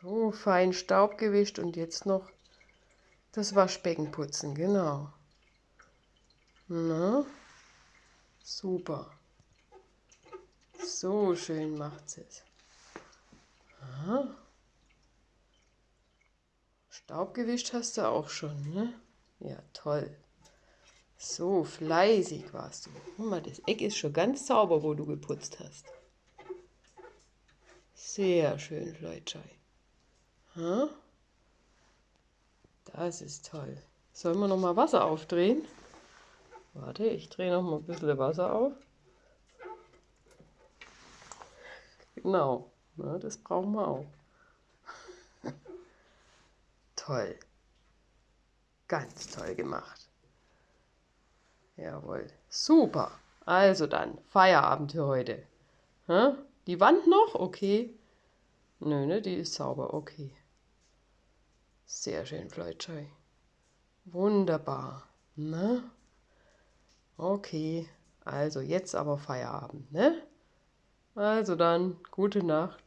So, fein Staub gewischt und jetzt noch das Waschbecken putzen, genau. Na, super. So schön macht sie es. Aha. Staub gewischt hast du auch schon, ne? Ja, toll. So fleißig warst du. Guck mal, das Eck ist schon ganz sauber, wo du geputzt hast. Sehr schön, Fleutschei. Das ist toll. Sollen wir noch mal Wasser aufdrehen? Warte, ich drehe noch mal ein bisschen Wasser auf. Genau, ne, das brauchen wir auch. toll. Ganz toll gemacht. Jawohl. Super. Also dann, Feierabend für heute. Ha? Die Wand noch? Okay. Nö, ne, die ist sauber. Okay. Sehr schön, Fleutschei. Wunderbar. Ne? Okay. Also jetzt aber Feierabend, ne? Also dann, gute Nacht.